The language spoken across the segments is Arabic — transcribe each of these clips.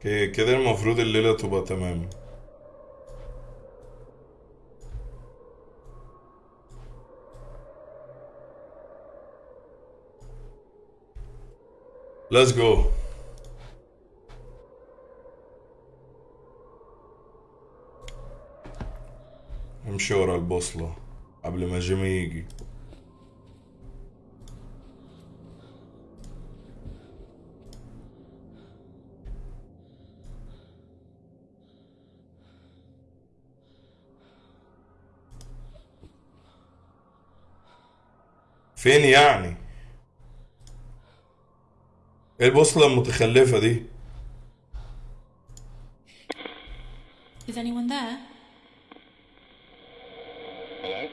أوكي كده المفروض الليلة تبقى تمام Let's go. امشي ورا البوصلة قبل ما جيمي يجي. فين يعني إيه البوصلة المتخلفة دي Is anyone there? Hello?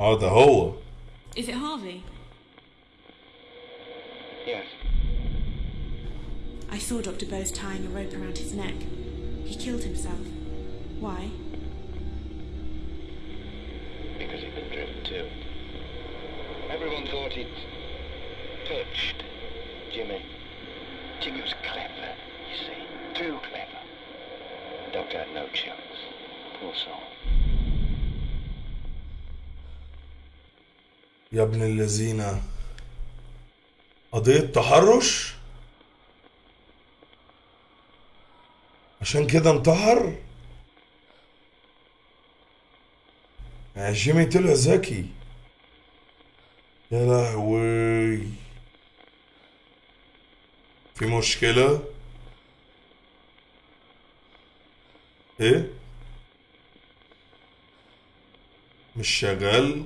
آه ده هو ابن الذين؟ قضية تحرش؟ عشان كده انتحر؟ يا جيمي طلع ذكي. يا لهوي. في مشكلة؟ إيه؟ مش شغال؟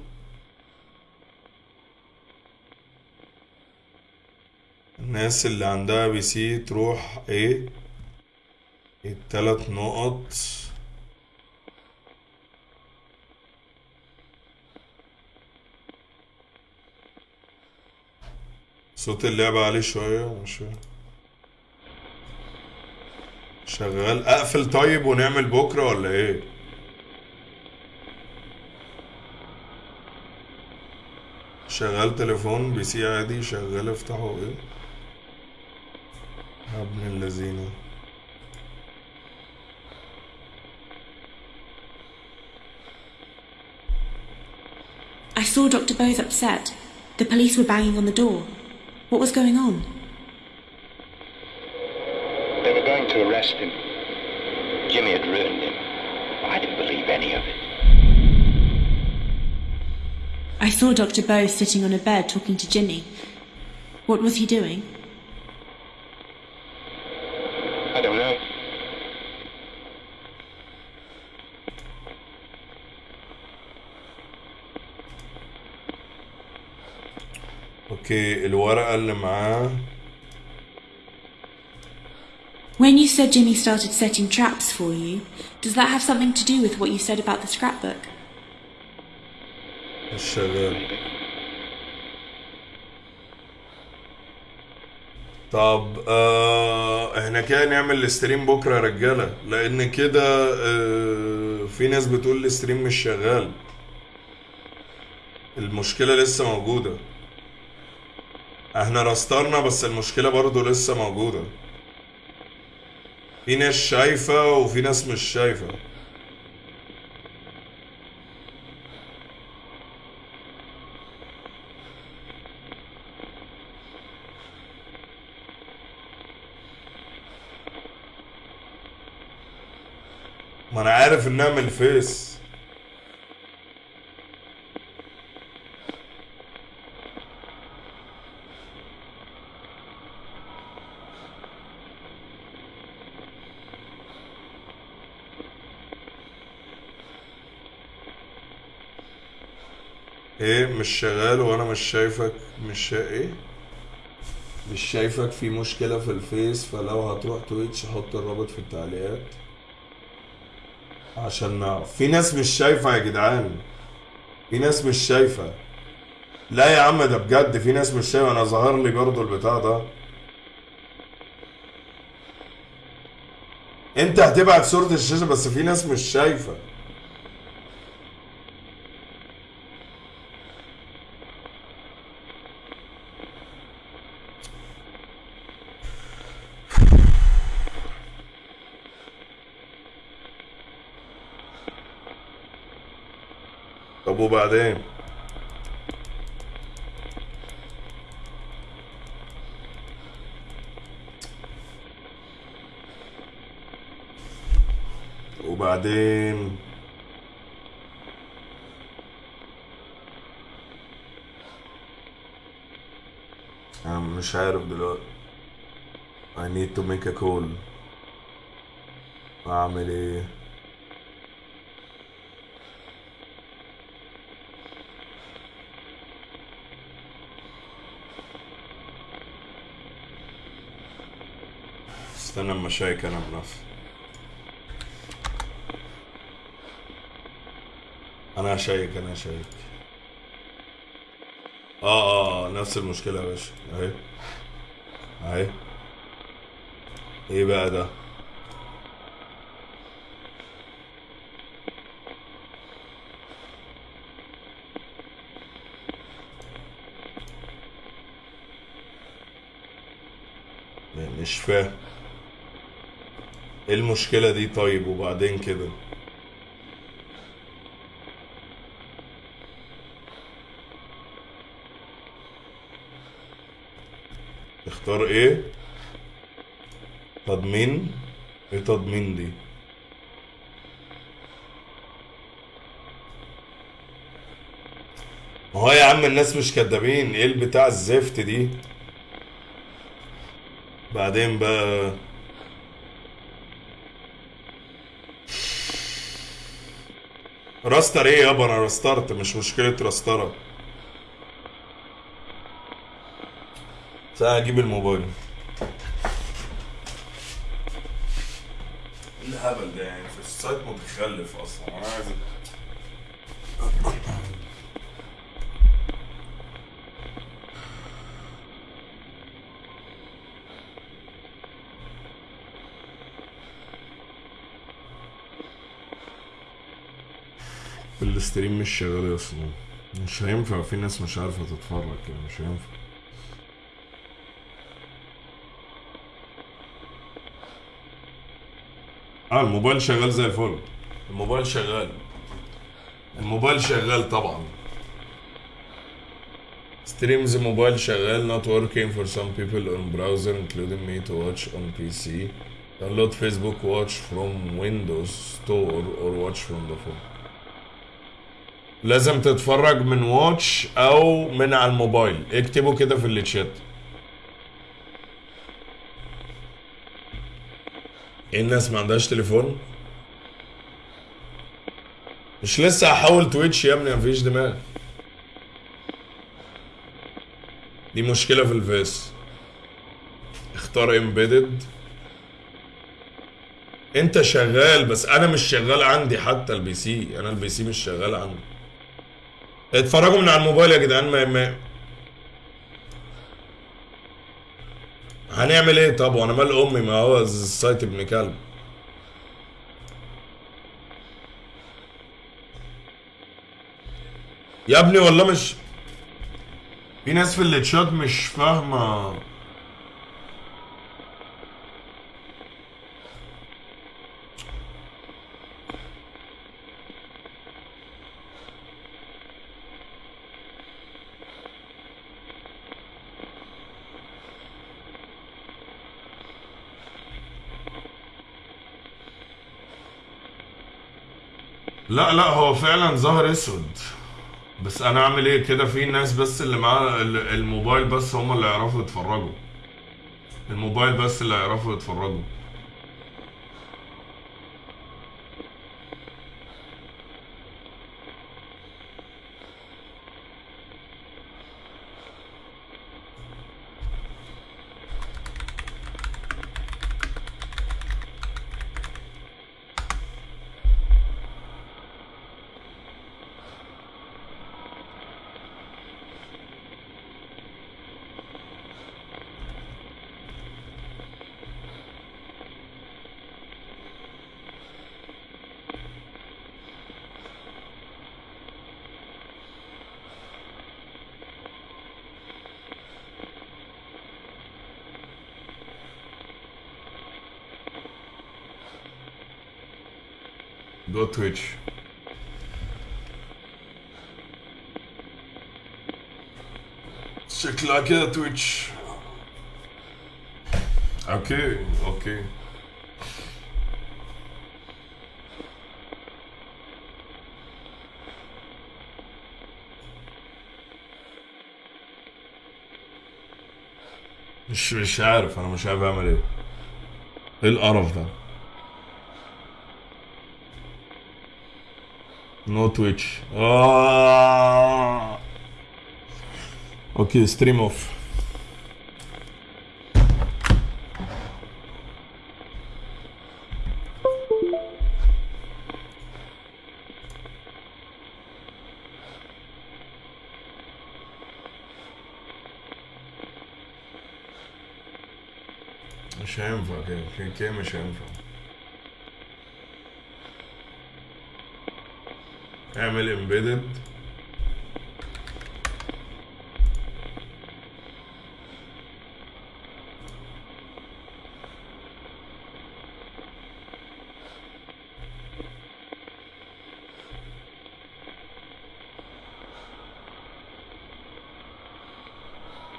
الناس اللي عندها بي سي تروح إيه التلات نقط. صوت اللعبة عالي شوية مش شغال. أقفل طيب ونعمل بكرة ولا إيه؟ شغال تليفون بي سي عادي شغال افتحه. إيه؟ ابن اللذينه I saw Dr. Bose upset. The police were banging on the door. What was going on? They were going to arrest him. Jimmy had ruined him. I didn't believe any of it. I saw Dr. Bose sitting on a bed talking to Ginny. What was he doing? الورقة اللي معاه. When you said Jimmy started setting traps for you, does that have something to do with what you said about the scrapbook? شغال. طب آه إحنا كده نعمل ال stream بكرة يا رجالة لأن كده آه في ناس بتقول ال stream مش شغال. المشكلة لسه موجودة. إحنا رسترنا بس المشكلة برضو لسه موجودة. في ناس شايفة وفي ناس مش شايفة. ما أنا عارف انها من الفيس إيه مش شغال وأنا مش شايفك مش شا... إيه؟ مش شايفك في مشكلة في الفيس فلو هتروح Twitch حط الرابط في التعليقات. عشان نعرف في ناس مش شايفة يا جدعان. في ناس مش شايفة. لا يا عم ده بجد في ناس مش شايفة. أنا ظهر لي برضو البتاع ده. انت هتبعت صورة الشاشة بس في ناس مش شايفة. طب وبعدين وبعدين؟ أنا مش عارف دلوقتي. I need to make a call. أعمل إيه؟ استنى اما اشيك أنا بنفسي أنا هشيك أنا هشيك آه آه نفس المشكلة يا باشا. أهي. أهي. إيه بقى ده؟ مش فاهم. إيه المشكلة دي طيب وبعدين كده؟ اختار إيه تضمين. إيه تضمين دي؟ ما هو يا عم الناس مش كدابين. إيه البتاع الزفت دي؟ بعدين بقى راستر إيه يابا أنا راسترت مش مشكلة راسترة. ساعة أجيب الموبايل. إيه الهبل ده؟ يعني في ال site متخلف أصلا. أنا عايز ال stream مش شغال أصلا مش هينفع في ناس مش عارفة تتفرج يعني مش هينفع. آه الموبايل شغال زي الفل. الموبايل شغال. الموبايل شغال طبعا. ستريمز موبايل شغال not working for some people on browser including me to watch on PC download Facebook watch from Windows Store or watch from the phone. لازم تتفرج من watch أو من على الموبايل. اكتبوا كده في الشات. إيه الناس ما عندهاش تليفون؟ مش لسه هحول Twitch يا ابني مفيش دماغ. دي مشكلة في الفيس. اختار embedded انت شغال بس أنا مش شغال عندي حتى ال PC. أنا ال PC مش شغال عندي. اتفرجوا من على الموبايل يا جدعان ما, ما هنعمل إيه؟ طب وأنا مال امي ما هو ال site ابن كلب. يا ابني والله مش في ناس في التشات مش فاهمة. لا لا هو فعلا ظهر أسود. بس أنا أعمل إيه؟ كده في ناس بس اللي معاه ال- الموبايل بس هم اللي يعرفوا يتفرجوا. الموبايل بس اللي يعرفوا يتفرجوا. Twitch. شكلك يا Twitch okay okay مش مش عارف أنا مش عارف أعمل إيه. إيه القرف ده؟ نو تويتش آه. أوكي ستريم اوف مش هينفع كده كده كده مش اعمل امبيدد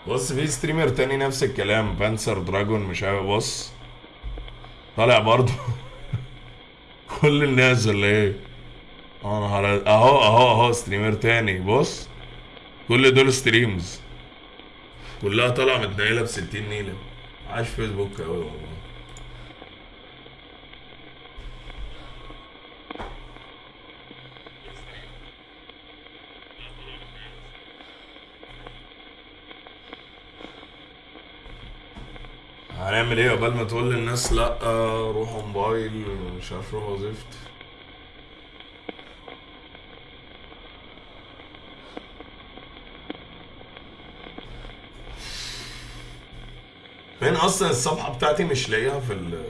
بص في streamer تاني نفس الكلام Panzer Dragoon مش عارف بص طالع برضه. كل الناس اللي إيه؟ هر- اهو اهو اهو streamer تاني. بص كل دول streams كلها طالعة متنيله ب 60 نيلة. عاش فيسبوك قوي والله. هنعمل إيه؟ قبل ما تقول للناس لأ روحوا موبايل مش عارف روحوا زفت أصلا الصفحة بتاعتي مش لاقيها في ال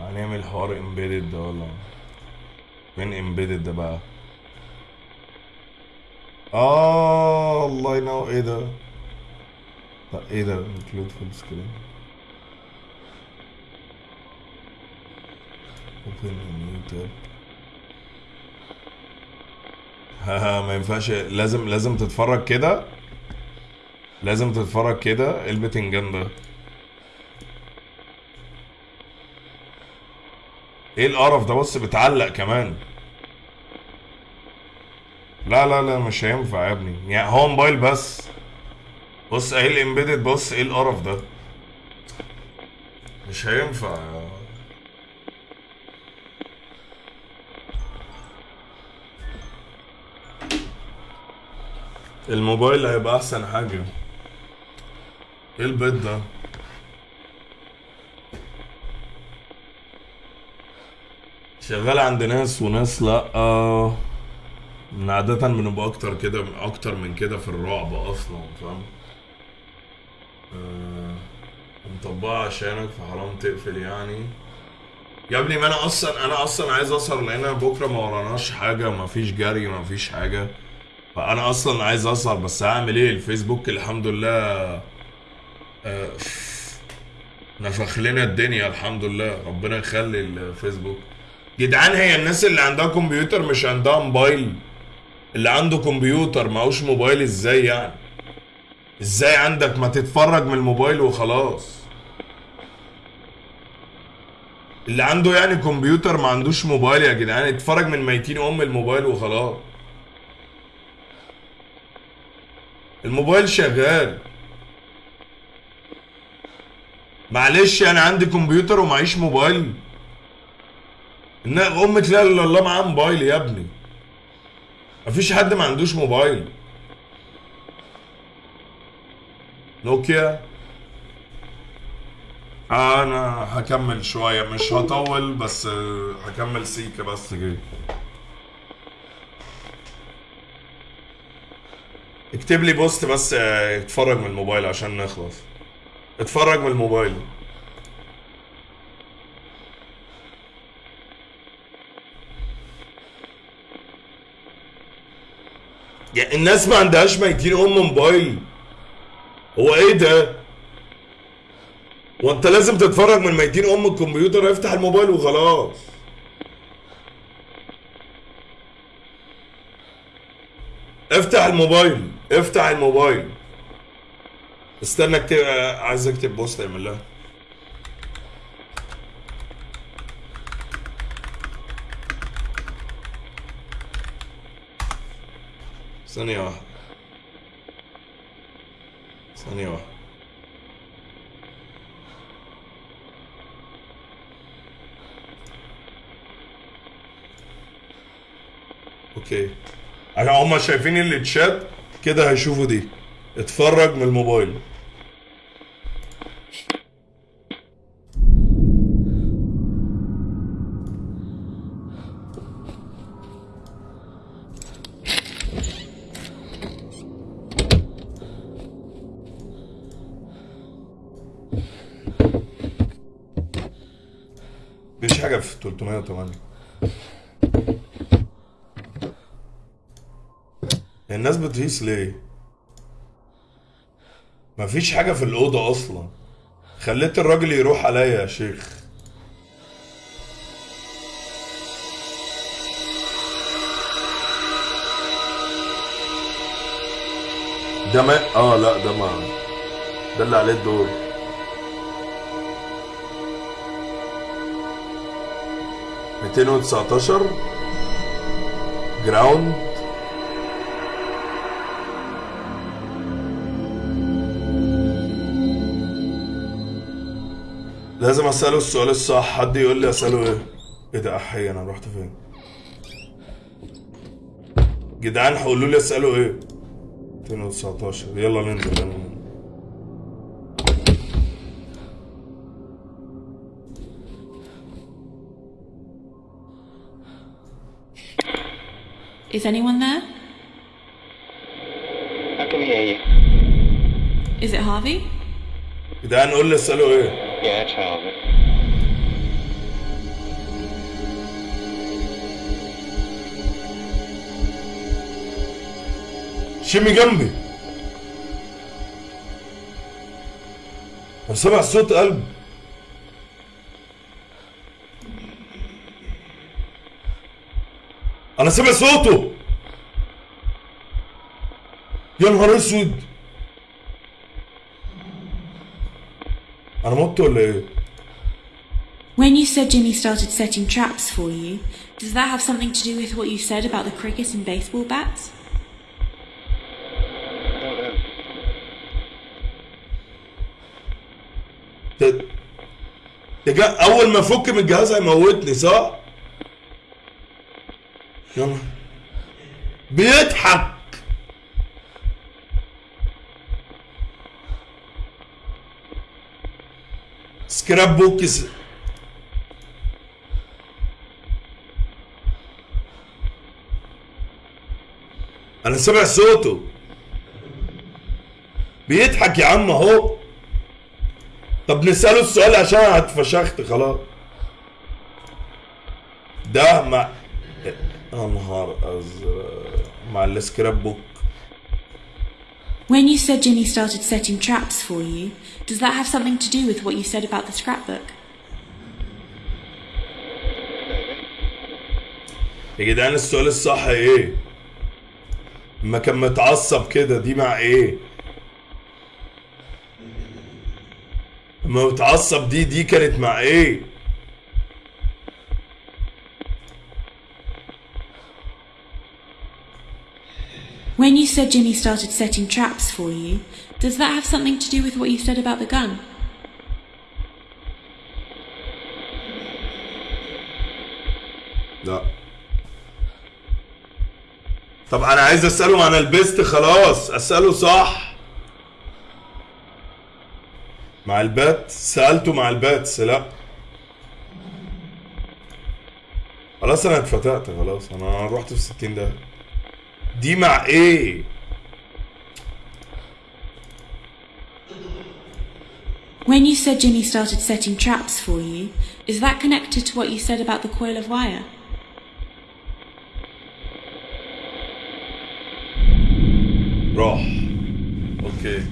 هنعمل حوار امبيدد ده ولا؟ فين embedded ده بقى؟ آه الله ينور إيه ده؟ لا إيه ده؟ include full screen open new tab ما ينفعش. لازم لازم تتفرج كده. لازم تتفرج كده إيه البتنجان ده؟ إيه القرف ده؟ بص بتعلق كمان. لا لا لا مش هينفع يا ابني. يعني هو موبايل بس. بص اهي الإمبيدد؟ بص إيه القرف ده؟ مش هينفع الموبايل هيبقى أحسن حاجة. إيه البيت ده؟ شغال عند ناس وناس لأ. من عادة بنبقى أكتر كده أكتر من كده في الرعب أصلا فاهم؟ آه، مطبقها عشانك فحرام تقفل يعني. يا ابني ما أنا أصلا أنا أصلا عايز أسهر لأن بكرة ما وراناش حاجة ما فيش جري ما فيش حاجة. فانا أصلا عايز اسهر بس هعمل إيه؟ الفيسبوك الحمد لله آه، نفخ لنا الدنيا الحمد لله. ربنا يخلي الفيسبوك. جدعان هي الناس اللي عندها كمبيوتر مش عندها موبايل؟ اللي عنده كمبيوتر معهوش موبايل إزاي يعني؟ إزاي عندك؟ ما تتفرج من الموبايل وخلاص. اللي عنده يعني كمبيوتر ما عندوش موبايل يا جدعان اتفرج من ميتين ام الموبايل وخلاص. الموبايل شغال. معلش أنا عندي كمبيوتر ومعيش موبايل. ان امة لا إلا الله معاه موبايل يا ابني. مفيش حد ما عندوش موبايل. نوكيا. أنا هكمل شوية مش هطول بس هكمل سيكة بس كده. اكتب لي بوست بس آه، اتفرج من الموبايل عشان نخلص. اتفرج من الموبايل. يعني الناس ما عندهاش ميتين أم موبايل. هو إيه ده؟ وأنت لازم تتفرج من ميتين أم الكمبيوتر افتح الموبايل وخلاص. افتح الموبايل افتح الموبايل. استنى اكتب عايز اكتب بوست اعمل لها ثانية واحدة. ثانية واحدة. أوكي. عشان هما شايفين التشات كده هيشوفوا دي. اتفرج من الموبايل. مفيش حاجة في 308 الناس بتهيس ليه؟ مفيش حاجة في الأوضة أصلا. خليت الراجل يروح عليا يا شيخ. ده ما آه لا ده ما ده اللي عليه الدور. ميتين وتسعتاشر. جراوند. لازم أسأله السؤال الصح. حد يقول لي أسأله إيه؟ إيه ده؟ أحي أنا رحت فين؟ جدعان هقولوا لي أسأله إيه؟ 219 يلا ننزل يلا ننزل. Is anyone there? I can hear you. Is it Harvey? جدعان قول لي أسأله إيه؟ Yeah, it's Harvey. شمي جنبي. أنا سامع صوت قلب. أنا سامع صوته. يا نهار أسود. انا مت ولا ايه When you said Jimmy started setting traps for you, does that have something to do with what you said about the cricket and baseball bats? I don't know. ده ده جا اول ما افك من الجهاز هيموتني صح؟ scrapbook س- أنا سامع صوته. بيضحك يا عم أهو. طب نسأله السؤال عشان اتفشخت خلاص. ده مع يا نهار أزرق. مع ال scrapbook When you said Jimmy started setting traps for you, does that have something to do with what you said about the scrapbook? يا جدعان السؤال الصح إيه؟ ما كان متعصب كده دي مع إيه؟ لما متعصب دي دي كانت مع إيه؟ When you said Jimmy started setting traps for you, does that have something to do with what you said about the gun? لا طب أنا عايز اساله عن البست خلاص اساله صح مع البات سالته مع الباتس لا خلاص أنا اتفتقت خلاص أنا رحت في 60 ده دي مع ايه When you said Jimmy started setting traps for you, is that connected to what you said about the coil of wire? راح اوكي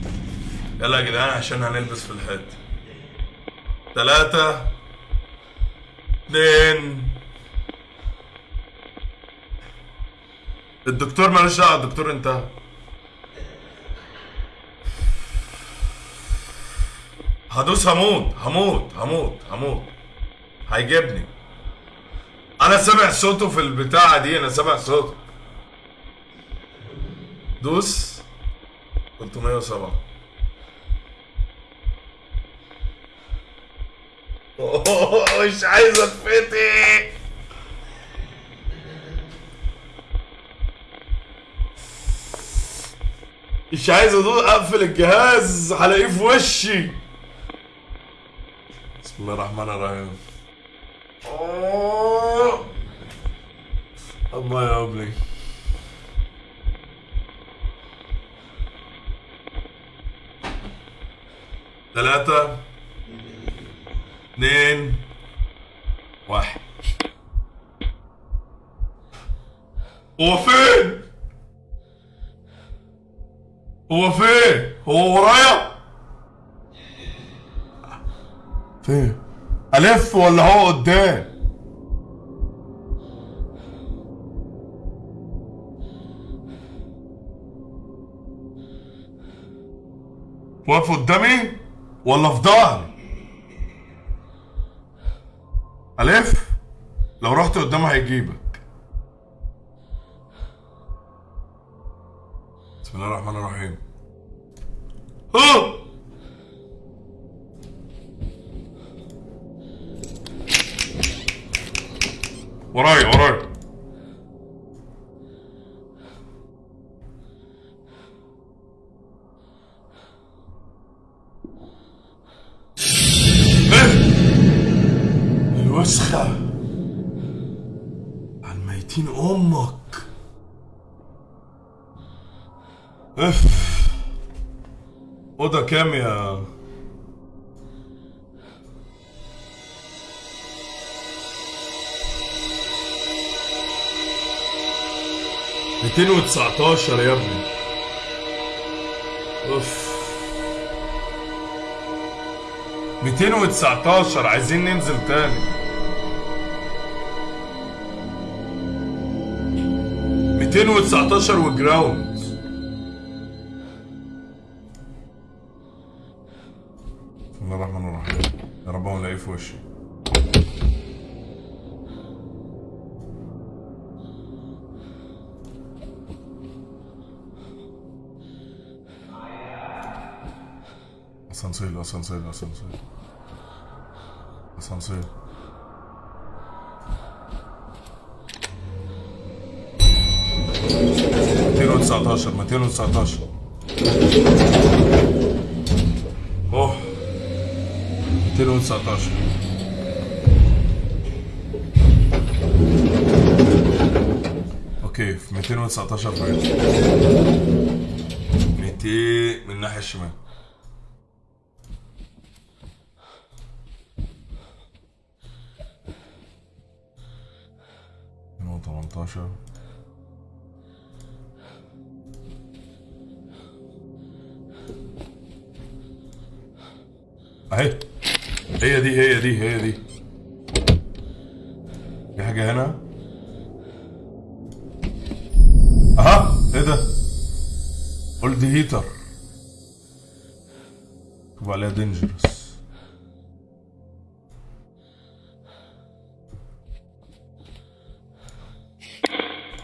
يلا يا جدعان عشان هنلبس في الحيط تلاتة اتنين الدكتور مالوش دعوة الدكتور انتهى. هدوس هموت هموت هموت هموت. هيجيبني. أنا سامع صوته في البتاعة دي أنا سامع صوته. دوس 307 أوه، مش عايز اتفتح مش عايز أقفل الجهاز هلاقيه في وشي بسم الله الرحمن الرحيم أوه. الله يا ابني ثلاثة اثنين واحد هو فين؟ هو فين؟ هو ورايا؟ فين؟ ألف ولا هو قدام؟ واقف قدامي ولا في ظهري؟ ألف؟ لو رحت قدامه هيجيبك بسم الله الرحمن الرحيم. ها! ورايا ورايا كام يا ميتين وتسعتاشر يا ابني. أوف. ميتين وتسعتاشر عايزين ننزل تاني. ميتين وتسعتاشر وجراوند. اسانسير اسانسير اسانسير ميتين وتسعتاشر ميتين وتسعتاشر. أوه. 219 okay في 219 فايت 200 من الناحية الشمال. 18 أهي. هي دي هي دي هي دي. في حاجة هنا؟ أها. إيه ده؟ قلت هيتر مكتوب عليها دينجرس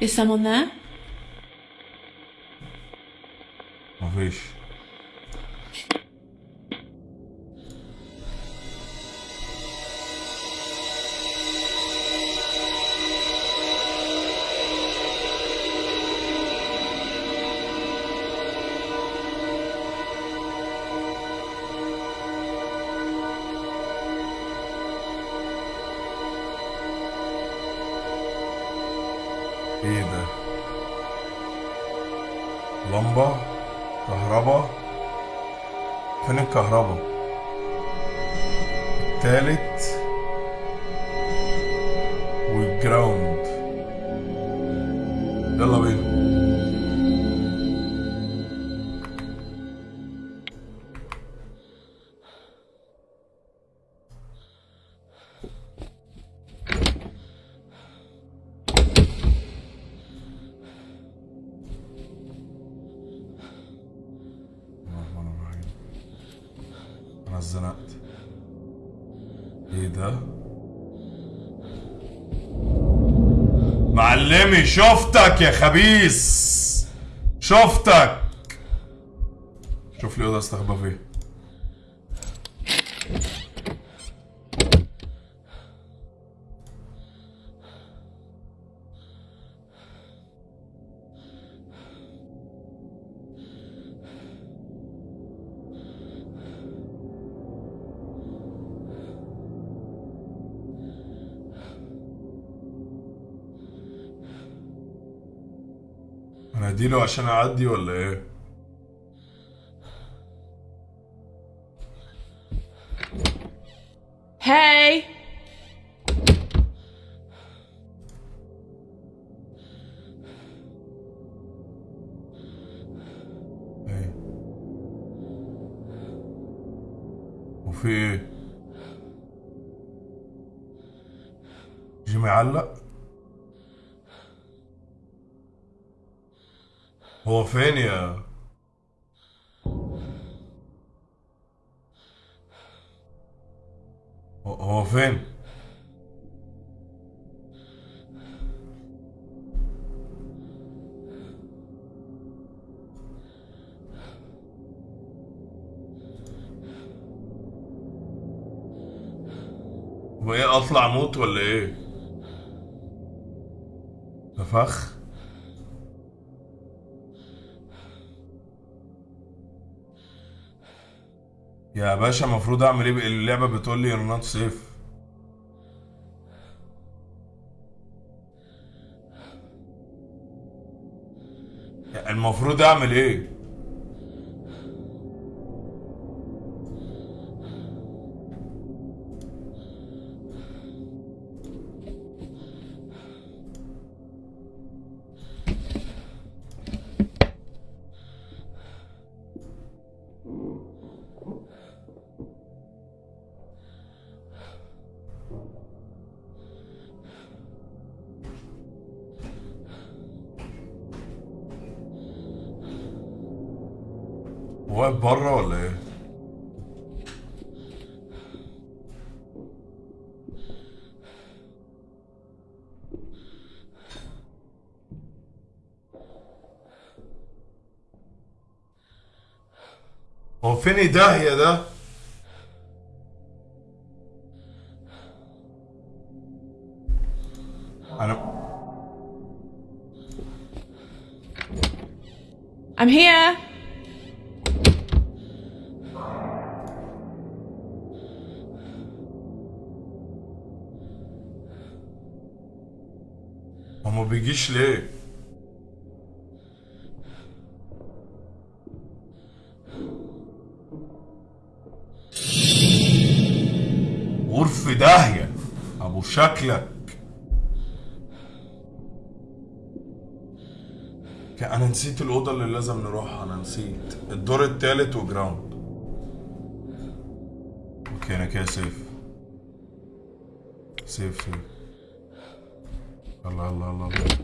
Is someone there? I wish. الكهرباء التالت شفتك يا خبيث. شفتك. شوف لي أوضة أستخبى فيها عشان أعدي ولا إيه؟ موت ولا إيه؟ ده فخ يا باشا المفروض أعمل إيه اللعبة بتقول لي you're not safe. المفروض أعمل إيه؟ هو فين داهية ده أنا I'm here! هو ما بيجيش ليه شكلك. أنا نسيت الأوضة اللي لازم نروحها أنا نسيت. الدور التالت و ground. okay أنا كده save save save الله الله الله الله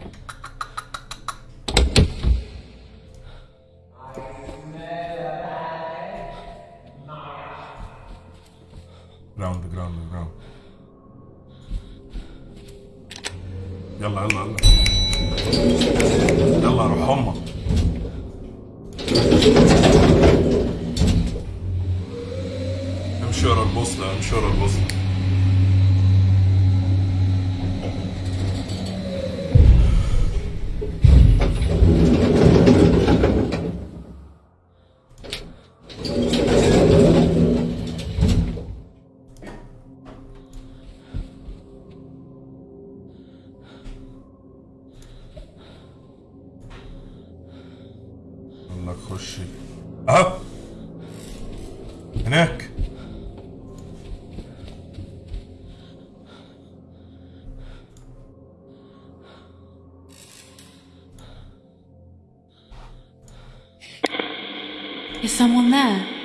someone there?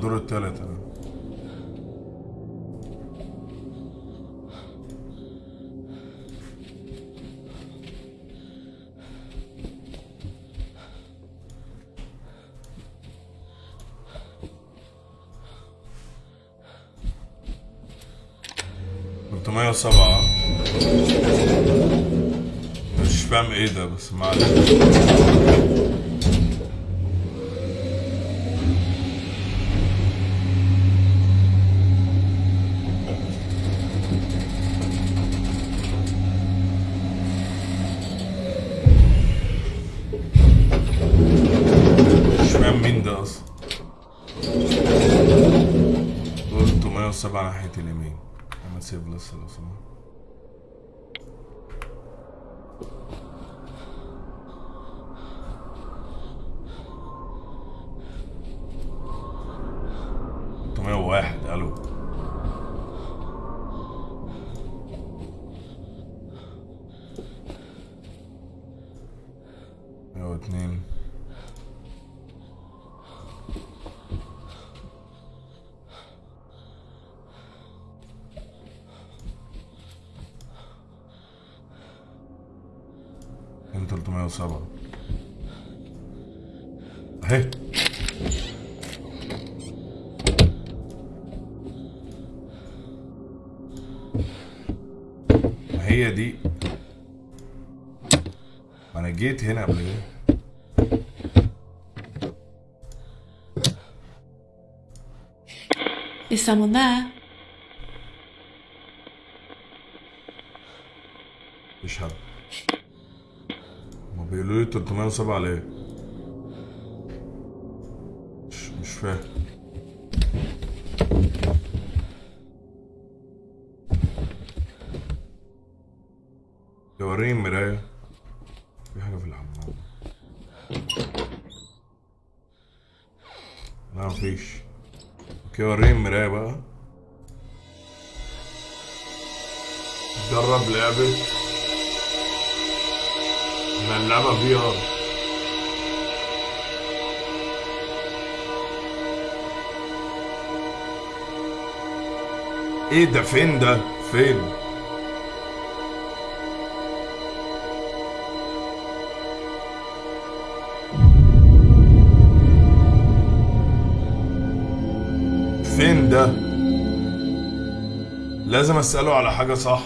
الدور التالت. أنا تلتمية وسبعة. مش فاهم إيه ده بس ما listen to. سبعة اهي. ما هي دي؟ أنا جيت هنا قبل كده. Is someone there? 307 ليه؟ إيه ده فين ده؟ فين؟ فين ده؟ لازم أسأله على حاجة صح؟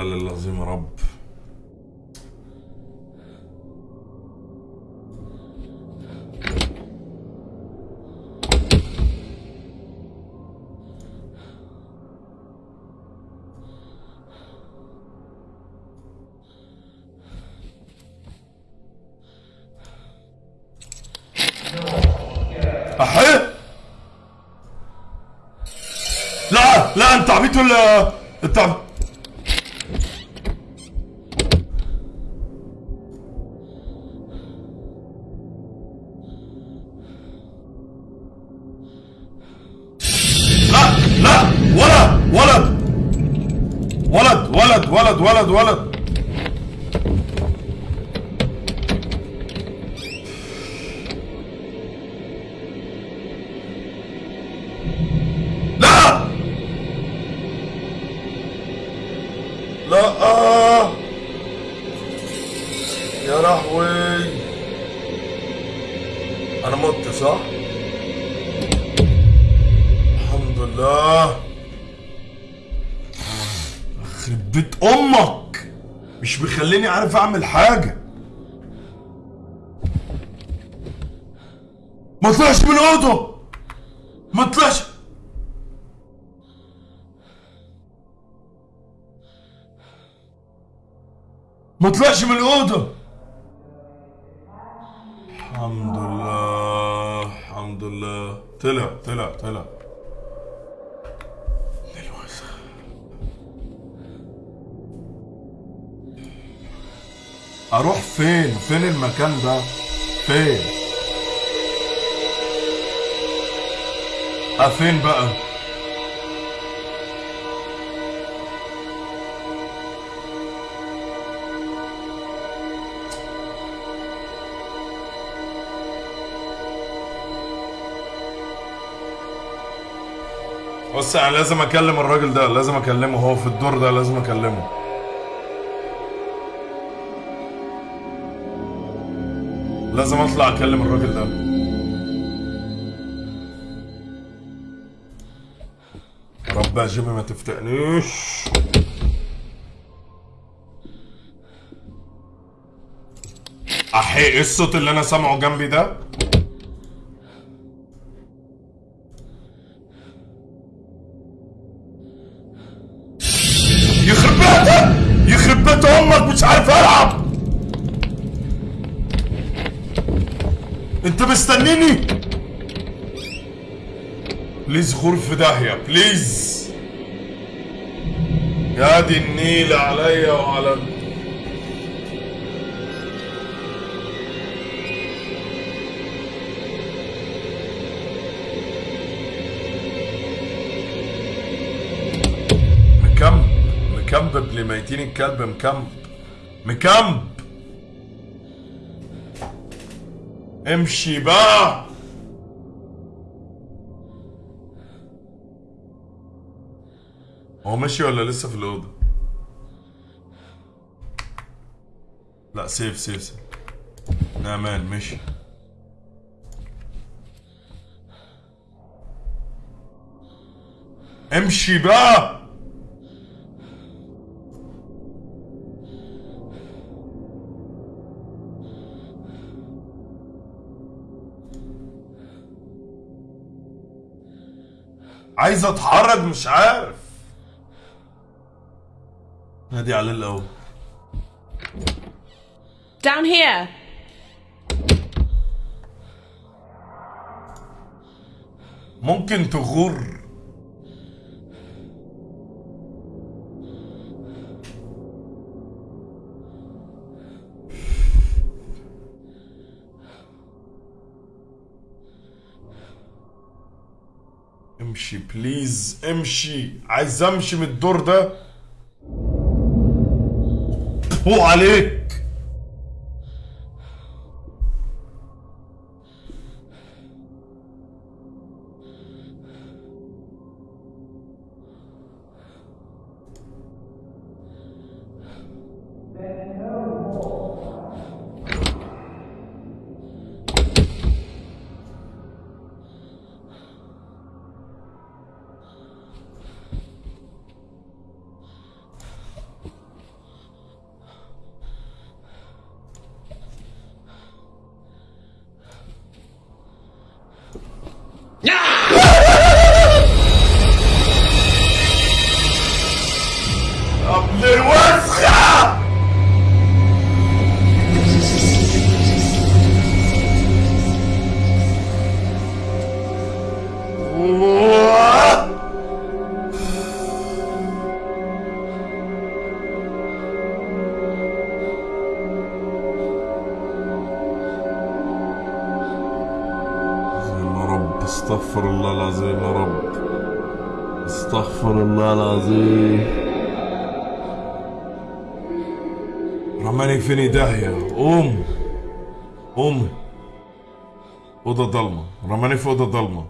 العظيم يا رب لا لا أنت عبيط ولا؟ حاجة. ما طلعش من الاوضه ما طلعش. ما طلعش من الأوضة. فين؟ فين المكان ده؟ فين؟ آه فين بقى؟ بص أنا لازم أكلم الراجل ده لازم أكلمه هو في الدور ده لازم أكلمه. لازم اطلع اكلم الراجل ده. يا رب يا جيمي ما تفتقنيش. أحي إيه الصوت اللي أنا سامعه جنبي ده؟ مستنيني. بليز غرف داهية. بليز يا دي النيل عليا وعلى مكمب. مكمب لميتين الكلب مكمب. مكمب. امشي بقى هو ماشي ولا لسه في الأوضة؟ لا سيف سيف سيف. نعمان مشي. امشي بقى عايز اتحرك مش عارف. نادي عليه الأول. Down here. ممكن تغر. امشي بليز امشي. عايز امشي من الدور ده؟ هو عليك رماني فيني داهية. قوم. قوم. أوضة ضلمة. رماني في أوضة ضلمة.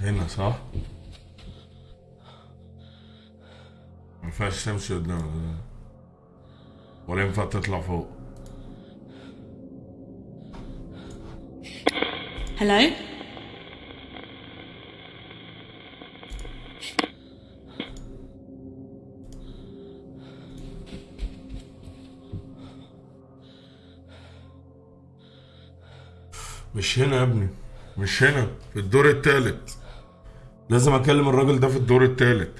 هنا صح؟ ما ينفعش تمشي قدام ولا ينفع تطلع فوق Hello? مش هنا يا ابني مش هنا في الدور التالت لازم اكلم الراجل ده في الدور التالت.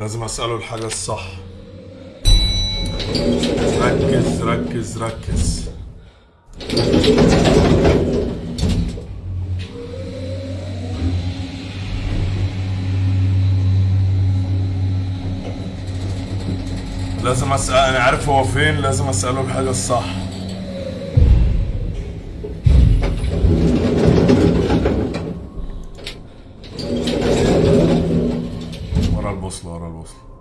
لازم اساله الحاجة الصح. ركز ركز ركز. لازم اسال أنا عارف هو فين لازم أسأله الحاجة الصح. ورا البوصلة ورا البوصلة.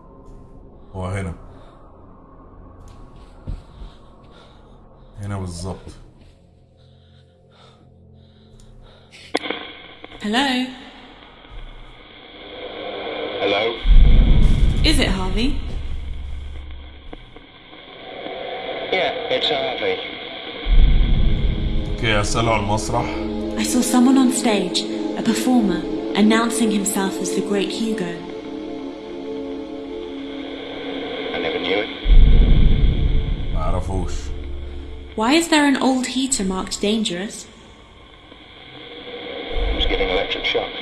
اوكي اساله على المسرح I saw someone on stage, a performer, announcing himself as the Great Hugo. I never knew it. ما اعرفوش Why is there an old heater marked dangerous? It was giving electric shocks.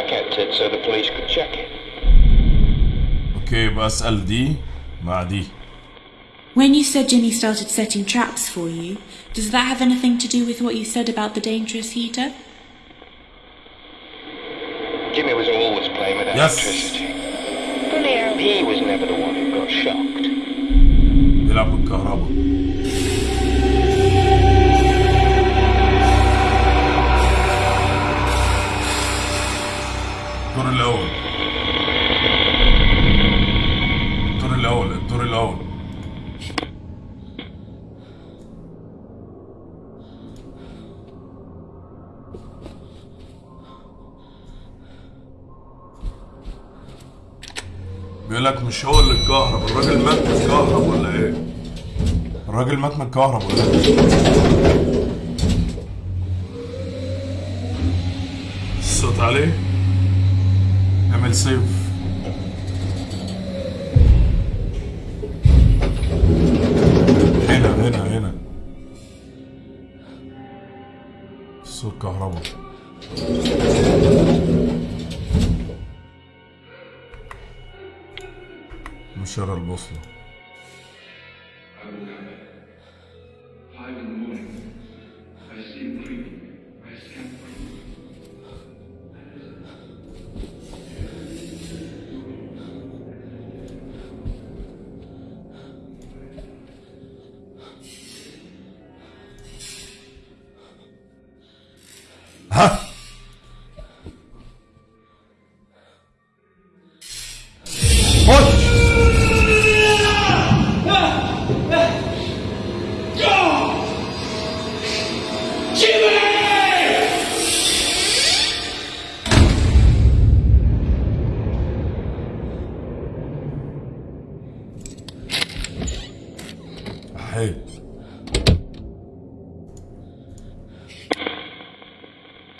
I kept it so the police could check it. اوكي يبقى اسال دي مع دي When you said Jimmy started setting traps for you, does that have anything to do with what you said about the dangerous heater? Jimmy was always playing with yes. electricity. He was never the one who got shocked. لك مش هو اللي اتكهرب الراجل مات من الكهرب ولا إيه؟ الراجل مات من الكهرب ولا إيه؟ الصوت عليه اعمل سيف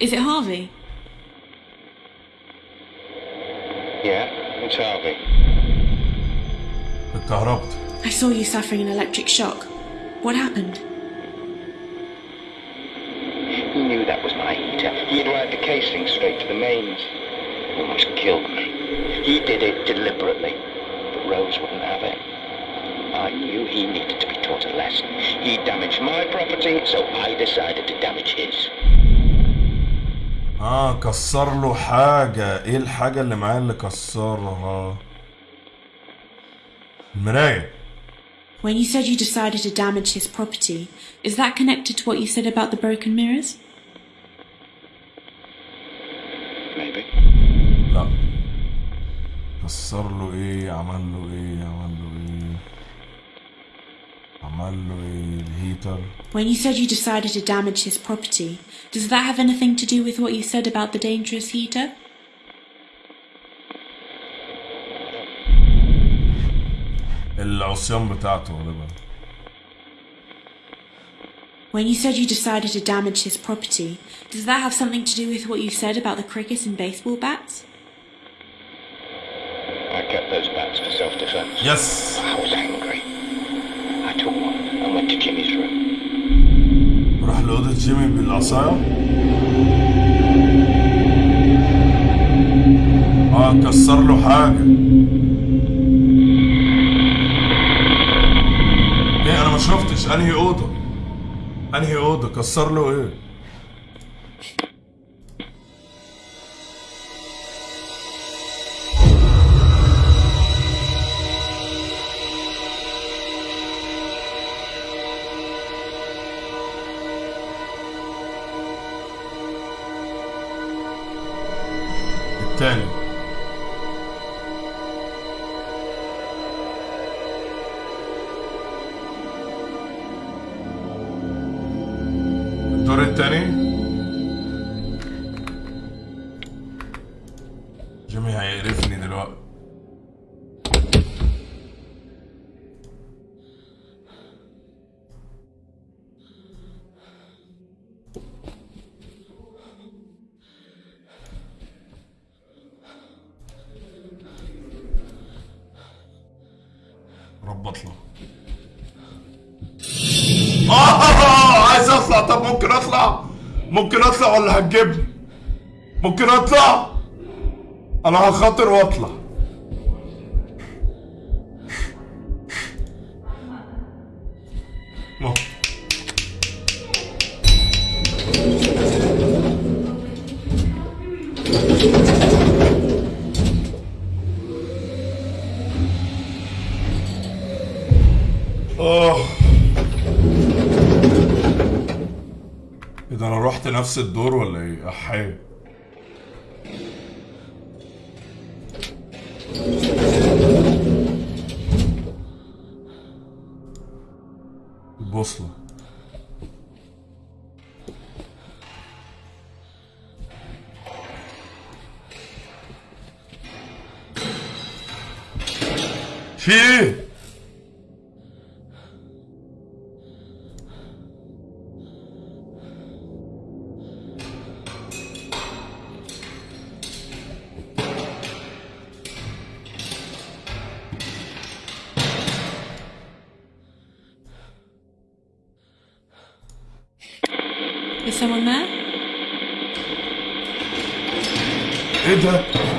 Is it Harvey? Yeah, it's Harvey. Dr. Robt. I saw you suffering an electric shock. What happened? He knew that was my heater. He had wired the casing straight to the mains. Almost killed me. He did it deliberately, but Rose wouldn't have it. I knew he needed to be taught a lesson. He damaged my property, so I decided to damage آه كسر له حاجة إيه الحاجة اللي معاه اللي كسرها المراية When you said you decided to damage his property, is that connected to what you said about the broken mirrors? Maybe. لا كسر له إيه عمل له إيه عمل له إيه When you said you decided to damage his property, does that have anything to do with what you said about the dangerous heater? العصيان بتاعته غالبا When you said you decided to damage his property, does that have something to do with what you said about the cricket and baseball bats? I kept those bats for self-defense. يس لأوضة جيمي بالعصاية آه كسر له حاجة. إيه أنا ما شفتش. أنهي أوضة؟ أنهي أوضة؟ كسر له إيه؟ ولا هتجيبني؟ ممكن أطلع؟ أنا هخاطر وأطلع. نفس الدور ولا إيه؟ احيه Is someone there? Enter.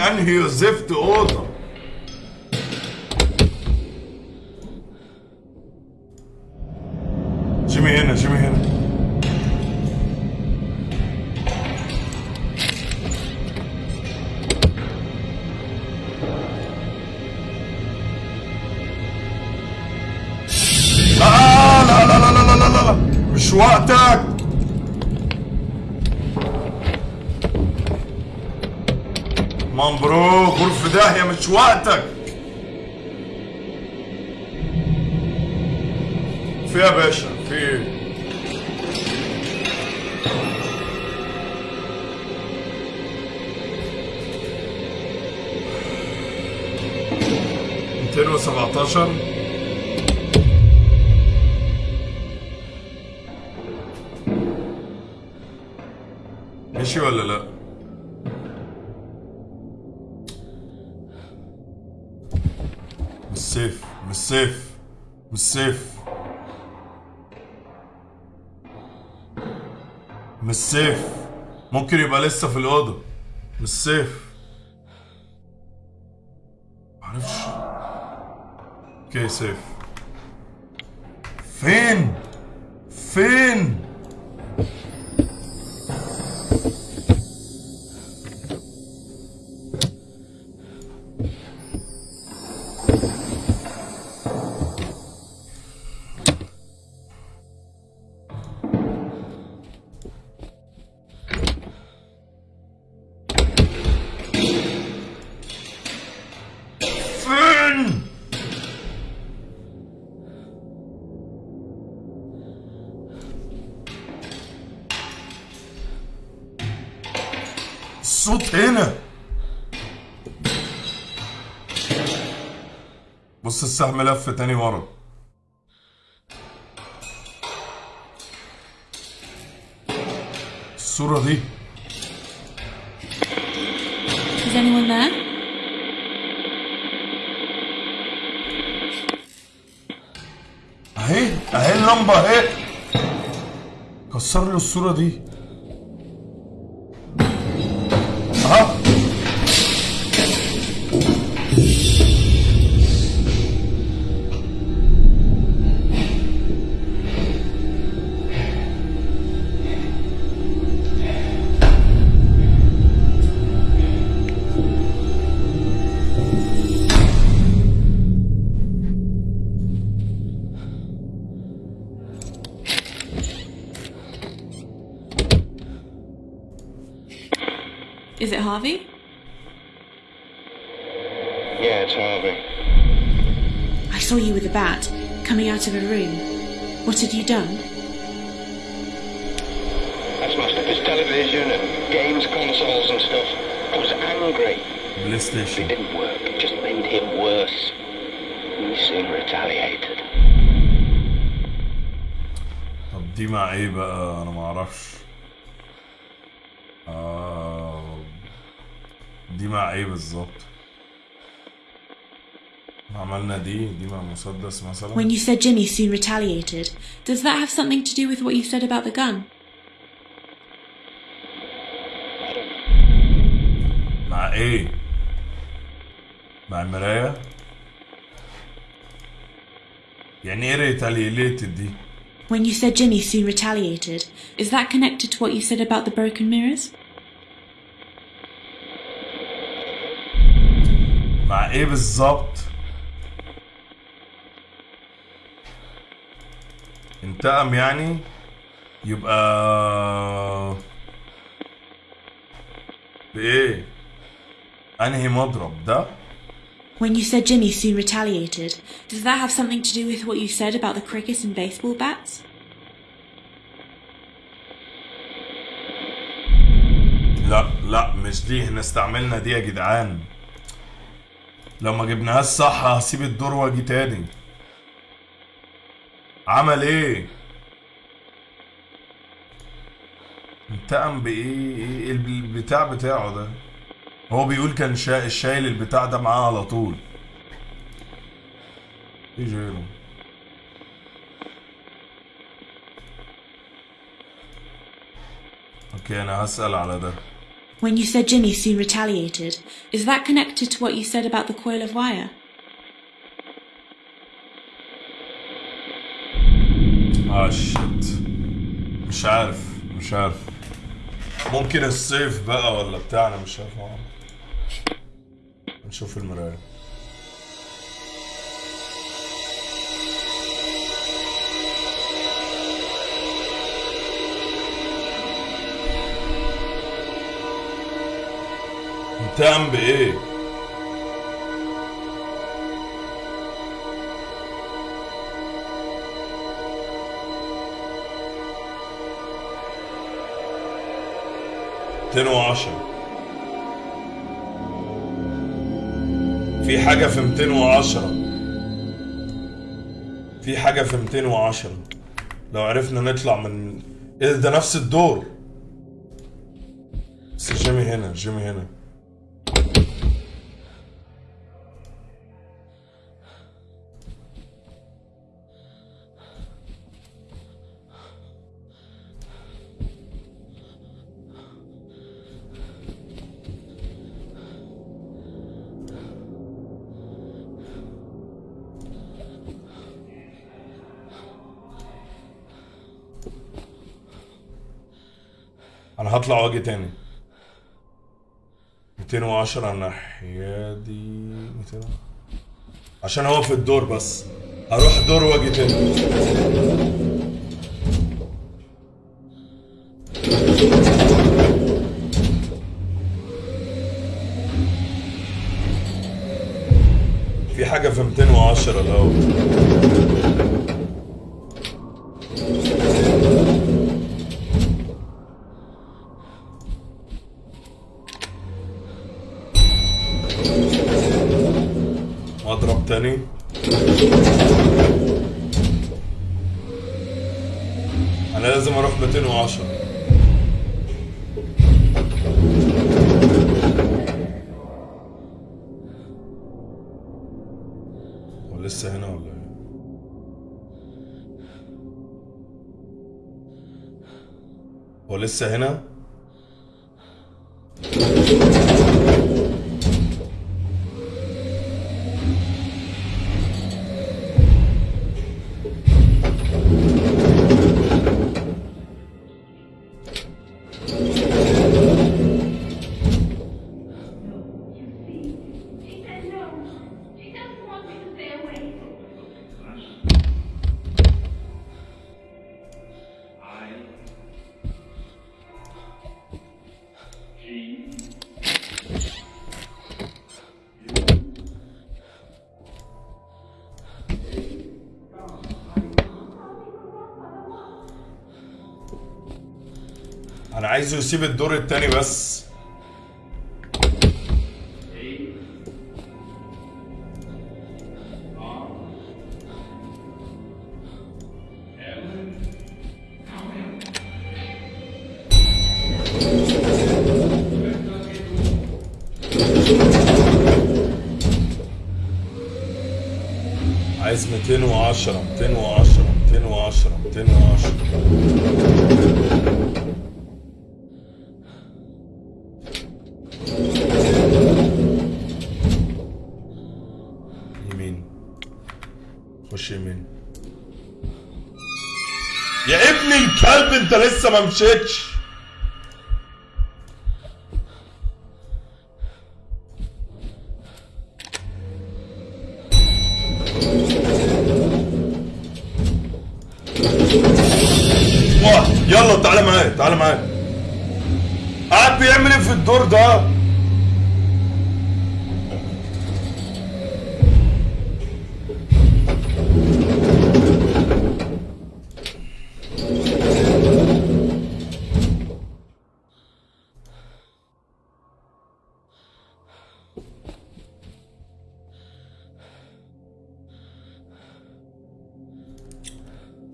an hier zift od وقتك. في يا باشا في. ميتين وسبعتاشر. ماشي ولا لا؟ مش save مش save ممكن يبقى لسه في الأوضة مش save معرفش okay save؟ فين؟ فين؟ بص السهم لف تاني ورا. الصورة دي. Is anyone there? أهي أهي اللمبة أهي. كسر له الصورة دي. مع مسدس مثلا When you said Jimmy soon retaliated, does that have something to do with what you said about the gun? I don't know. مع ايه مع المراية يعني ايه ريتاليليتد دي When you said Jimmy soon retaliated, is that connected to what you said about the broken mirrors? مع ايه بالظبط انتقم يعني يبقى بايه انهي مضرب ده When you said Jimmy soon retaliated, does that have something to do with what you said about the cricket and baseball bats? لا لا مش دي إحنا استعملنا دي يا جدعان لو ما جبناهاش صح هسيب الدور واجي تاني عمل إيه؟ انتقم بإيه؟ إيه البتاع بتاعه ده؟ هو بيقول كان شا... شايل البتاع ده معاه على طول. إيه جايله okay أنا هسأل على ده. When you said Jimmy soon retaliated, is that connected to what you said about the coil of wire? آه shit مش عارف مش عارف ممكن ال save بقى ولا بتاع أنا مش عارف أعمل. نشوف المراية انتقم بإيه؟ ميتين وعشرة. في حاجة في ميتين وعشرة. في حاجة في ميتين وعشرة. لو عرفنا نطلع من إيه ده نفس الدور. بس جيمي هنا جيمي هنا. أنا هطلع واجي تاني. 210 الناحية دي 200 عشان هو في الدور بس. هروح دور واجي تاني. في حاجة في 210 الأول. تاني أنا لازم أروح 210 هو لسه هنا ولا إيه؟ هو لسه هنا؟ عايزه يسيب الدور التاني بس. from church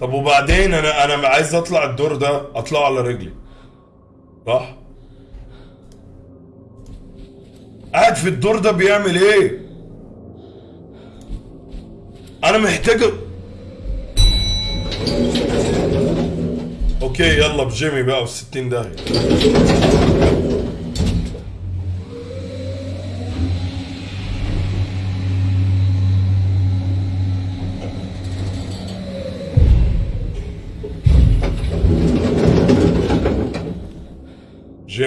طب وبعدين أنا أنا عايز أطلع الدور ده اطلع على رجلي. صح قاعد في الدور ده بيعمل إيه؟ أنا محتاج أوكي يلا بجيمي بقى في 60 داهية.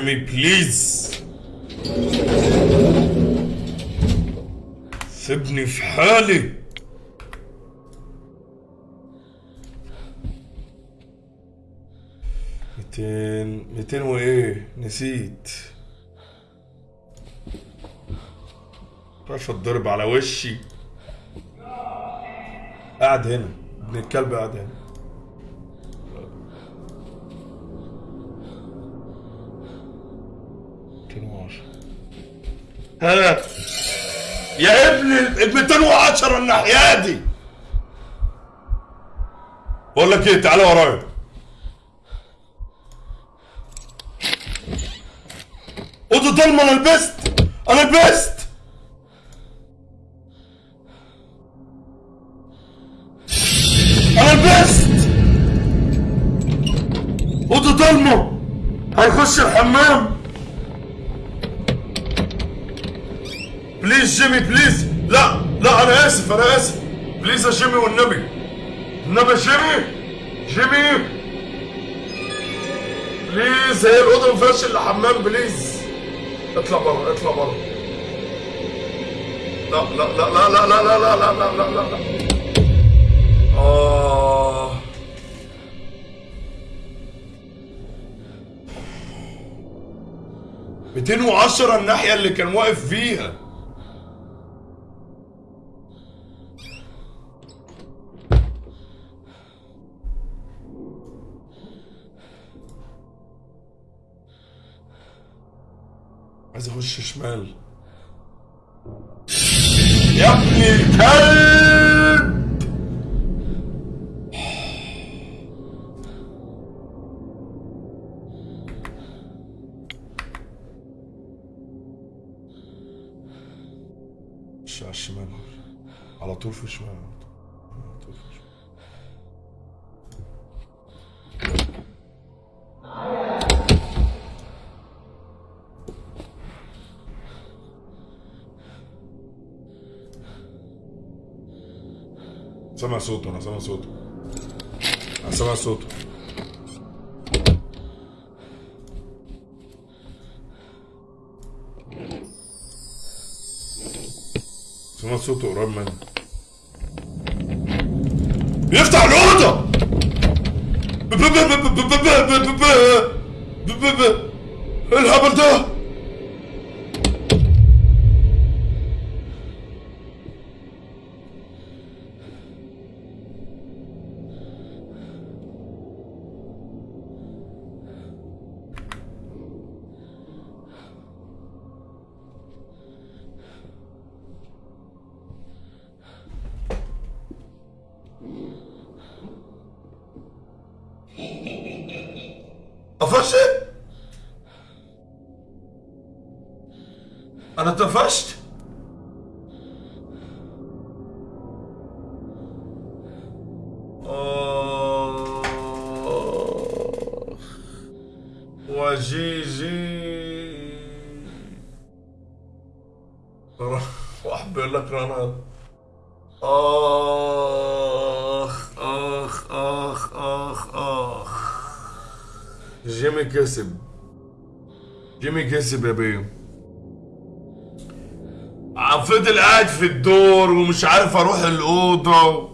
جيمي بليز سيبني في حالي. ميتين ميتين وإيه؟ نسيت. رفع الضرب على وشي. قاعد هنا. ابن الكلب قاعد هنا. ها. يا ابن ال 210 الناحية دي بقول لك إيه تعالى ورايا. اوضه ضلمة أنا لبست أنا لبست. جيمي please لا لا أنا اسف أنا اسف please يا جيمي والنبي النبي جيمي جيمي please هي الاوضه ما فيهاش الا حمام please اطلع بره اطلع بره لا لا لا لا لا لا لا لا لا لا لا لا آه ميتين وعشرة الناحية اللي كان واقف فيها اخش شمال. يا ابن الكلب! مش على الشمال. على طول في الشمال. على طول في الشمال. سامع صوته أنا سامع صوته أنا سامع صوته سمع صوته قريب مني بيفتح الأوضة الهبل ده كسب يا بيه. فضل قاعد في الدور ومش عارف أروح الأوضة.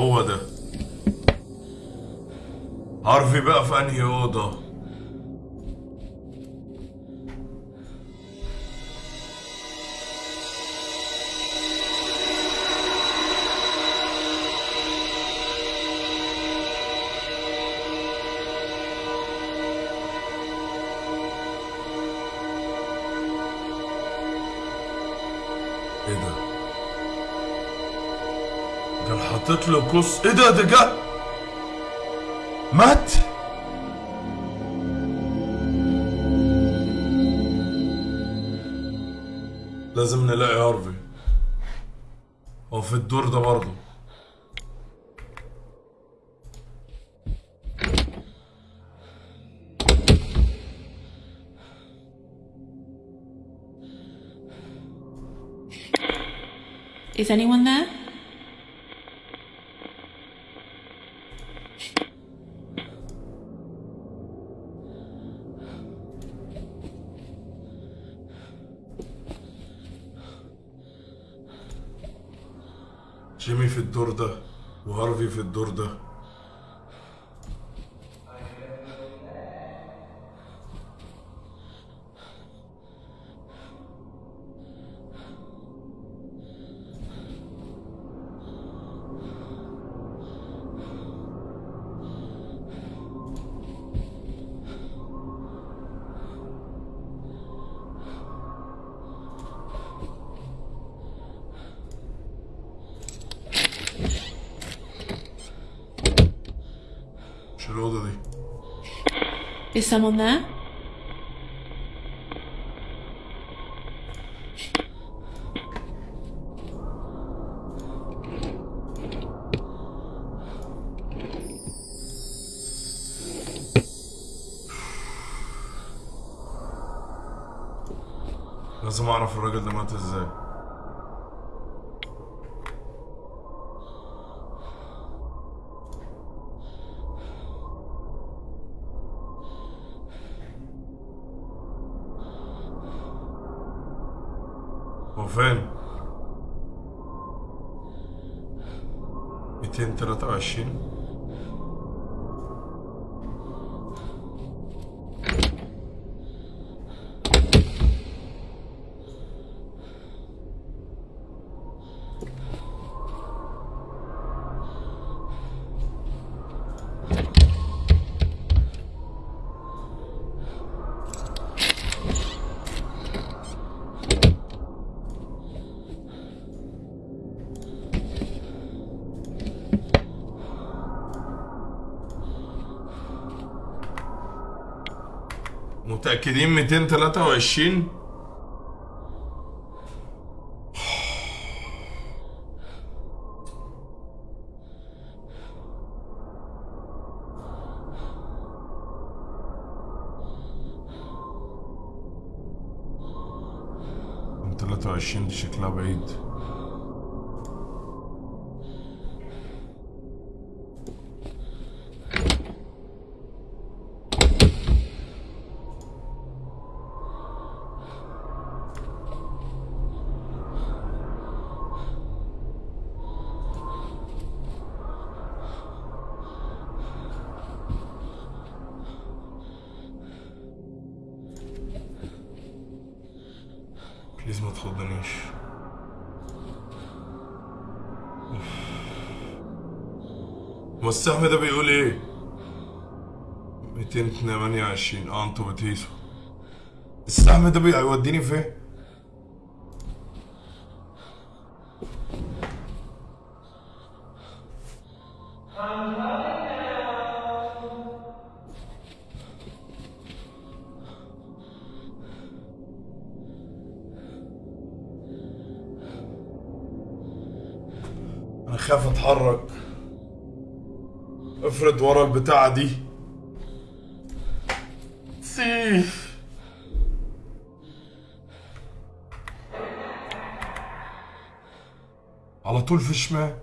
هو ده. هارفي بقى في أنهي أوضة. قص إيه ده ده جه مات؟ لازم نلاقي هارفي. هو في الدور ده برضه. Is anyone there? في الدور ده؟ Someone there? لازم أعرف الراجل ده مات إزاي متأكدين 223 السهم ده بيقول إيه؟ 228 آه أنتوا بتهيسوا. السهم ده بيوديني فين؟ أنا خايف أتحرك. ورا البتاعة دي. سيف. على طول في شمال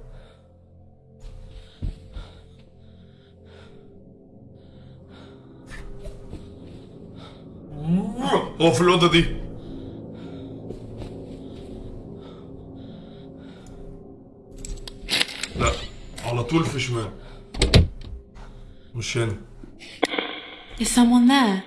هو في الأوضة دي. لا على طول في شمال chin. Is someone there?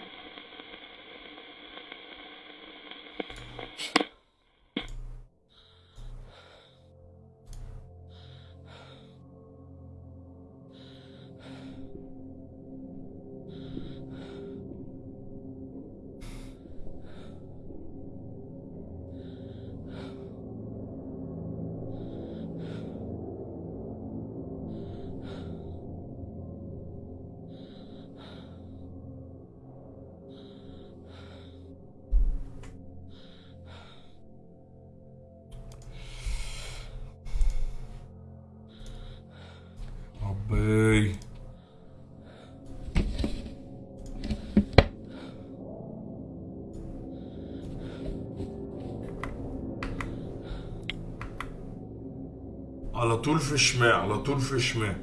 على طول في شمال على طول في شمال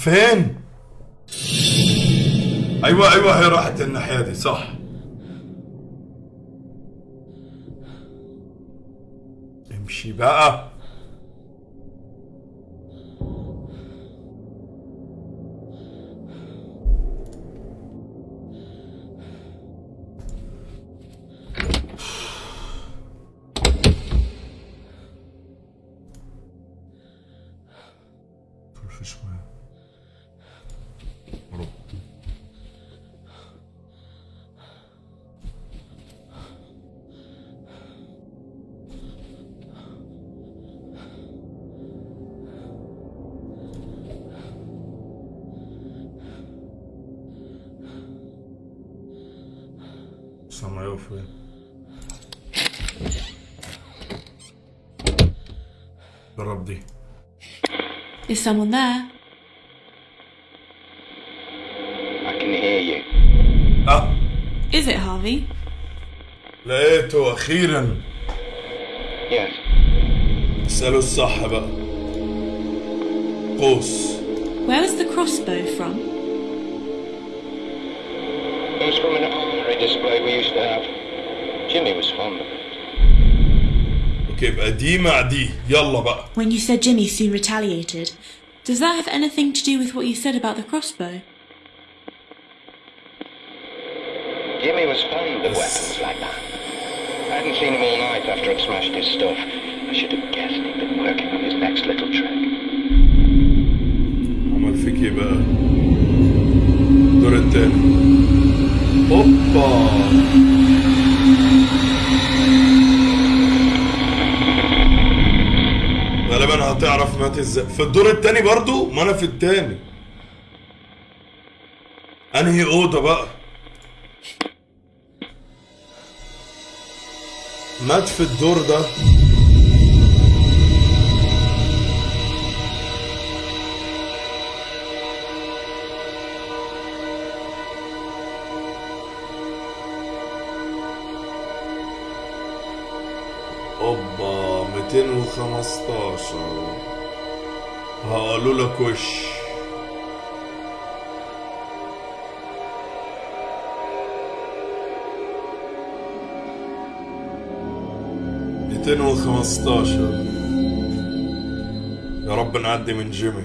فين؟ someone there? I can hear you. اه Is it Harvey? لقيته اخيرا Yes. اسأله الصح بقى قوس Where was the crossbow from? It was from an armory display we used to have. Jimmy was fond of it. اوكي يبقى دي مع دي يلا بقى when you said Jimmy soon retaliated. Does that have anything to do with what you said about the crossbow? Jimmy was fond of weapons like that. I hadn't seen him all night after I'd smashed his stuff. I should have guessed he'd been working on his next little trick. Ama fikir be. Dur ettin. Hoppa. غالبا هتعرف مات إزاي. في الدور التاني برضو ما أنا في التاني. أنهي أوضة بقى؟ مات في الدور ده. 215 هقولوا لك وش ميتين وخمستاشر يا رب نعدي من جيمي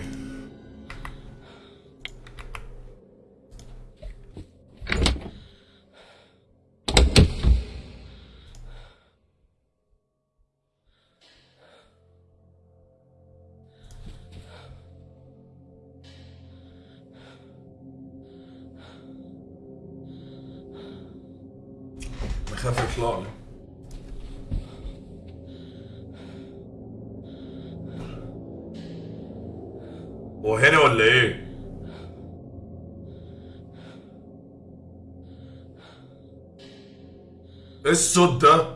إيه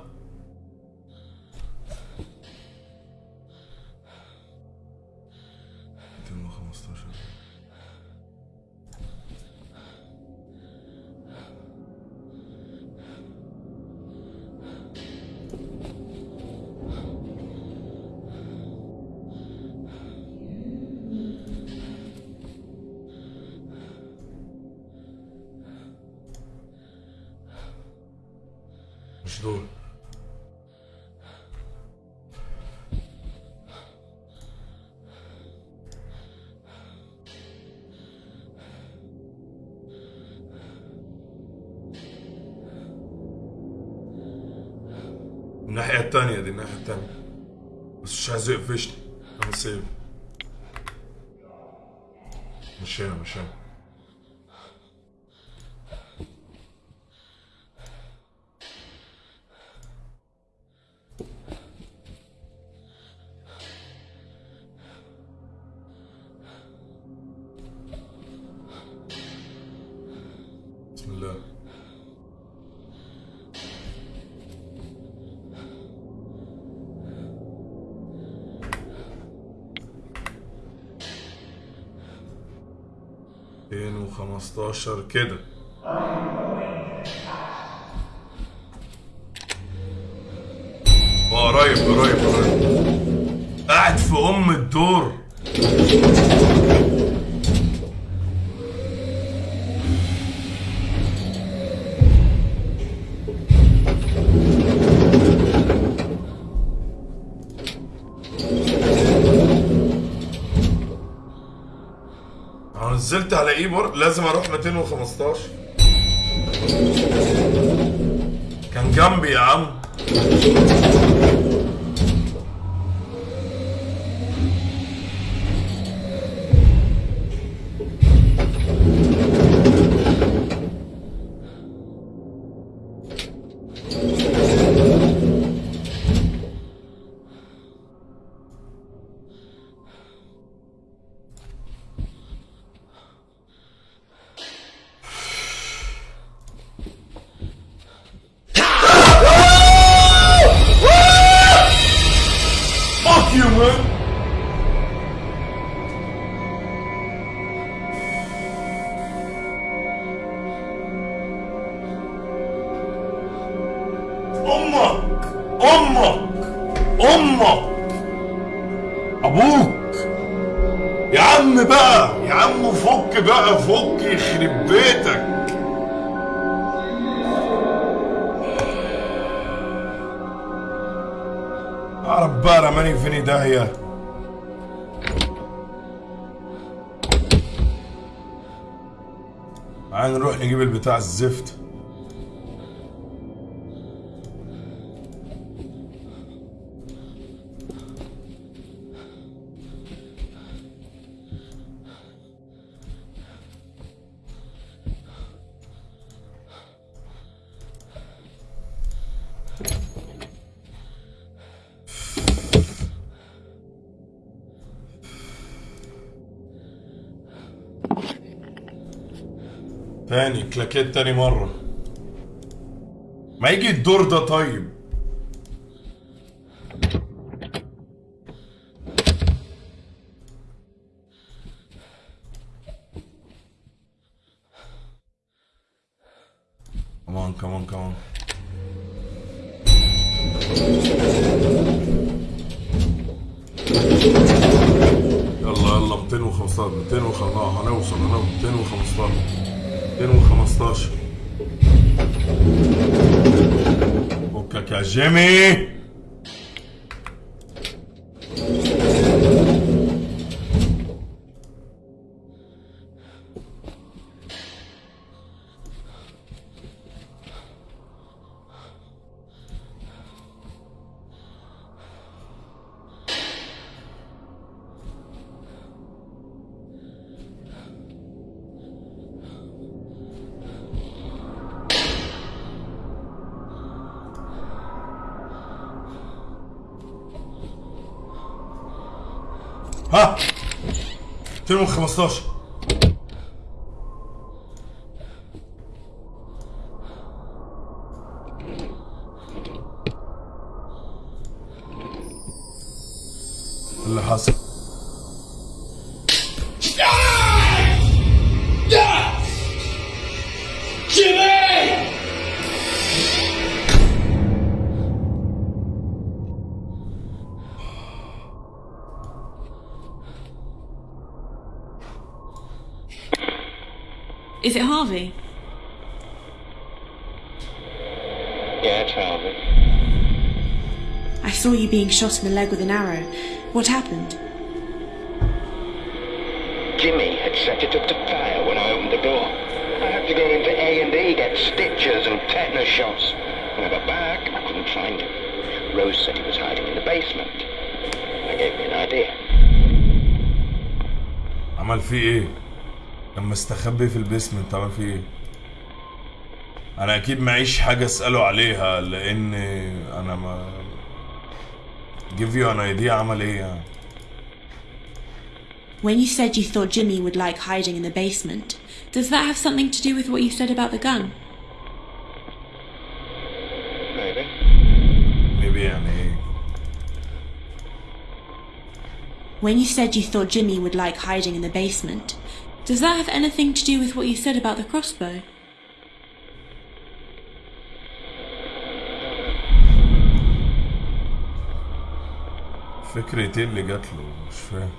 مش هنا 15 كده. لازم أروح 215 كان جنبي يا عم. تاني كلاكيت تاني مرة. ما يجي الدور ده طيب. shot in the leg with an arrow. What happened? Jimmy had set it up to fire when I opened the door. I had to go into A&E, get stitches and tetanus shots. When I got back, I couldn't find him. Rose said he was hiding in the basement. That gave me an idea. عمل فيه ايه؟ كان مستخبي في البيسمنت عمل فيه ايه؟ انا اكيد معيش حاجة اسأله عليها لان انا ما give you an idea عمل ايه يعني When you said you thought Jimmy would like hiding in the basement, does that have something to do with what you said about the gun? Maybe. maybe يعني ايه When you said you thought Jimmy would like hiding in the basement, does that have anything to do with what you said about the crossbow? فكرة ايه اللي جات له مش فاهم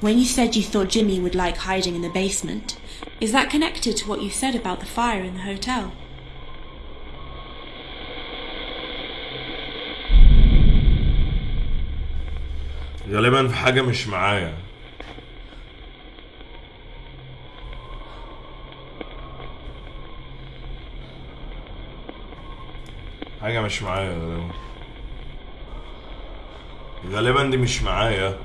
When you said you thought Jimmy would like hiding in the basement, is that connected to what you said about the fire in the hotel? غالبا في حاجة مش معايا حاجة مش معايا غالبا غالبا دي مش معايا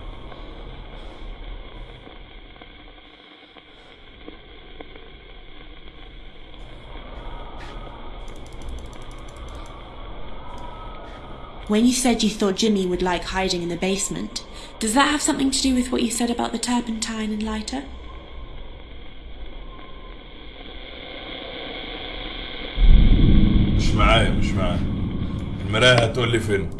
When you said you thought Jimmy would like hiding in the basement, does that have something to do with what you said about the turpentine and lighter? مش معايا مش معايا المراية هتقول لي فين؟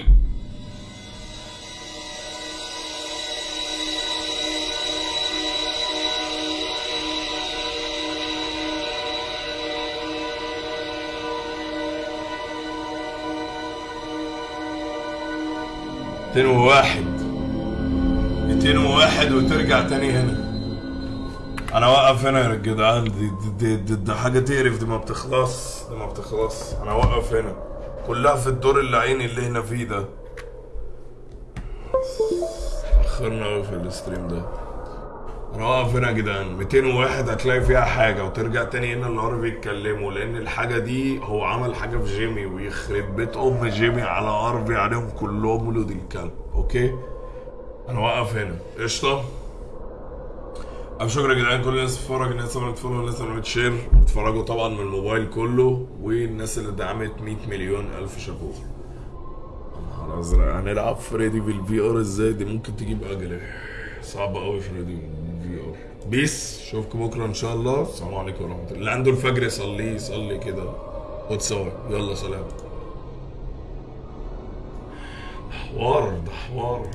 ميتين وواحد. ميتين وواحد وترجع تاني هنا. أنا واقف هنا يا جدعان دي, دي, دي, دي, دي حاجة تقرف دي ما بتخلص. دي ما بتخلص. أنا واقف هنا. كلها في الدور اللي عيني اللي هنا فيه ده. اخرنا قوي في الستريم ده. واقف هنا يا جدعان. 201 هتلاقي فيها حاجة وترجع تاني هنا النهار بيتكلموا لأن الحاجة دي هو عمل حاجة في جيمي ويخرب بيت أم جيمي على اربي عليهم كلهم ولود الكلب أوكي؟ أنا واقف هنا. قشطة. ألف شكر يا جدعان كل الناس بتتفرج الناس اللي عملت follow الناس اللي share بتتفرجوا طبعا من الموبايل كله والناس اللي دعمت 100 مليون ألف شابوه. نهار أزرق. هنلعب فريدي بال VR إزاي؟ دي ممكن تجيب أجلي. صعبة أوي فريدي بال VR peace أشوفكم بكرة إن شاء الله. السلام عليكم ورحمة الله. اللي عنده الفجر يصليه يصلي كده. خد يلا سلام. حوار ده حوار.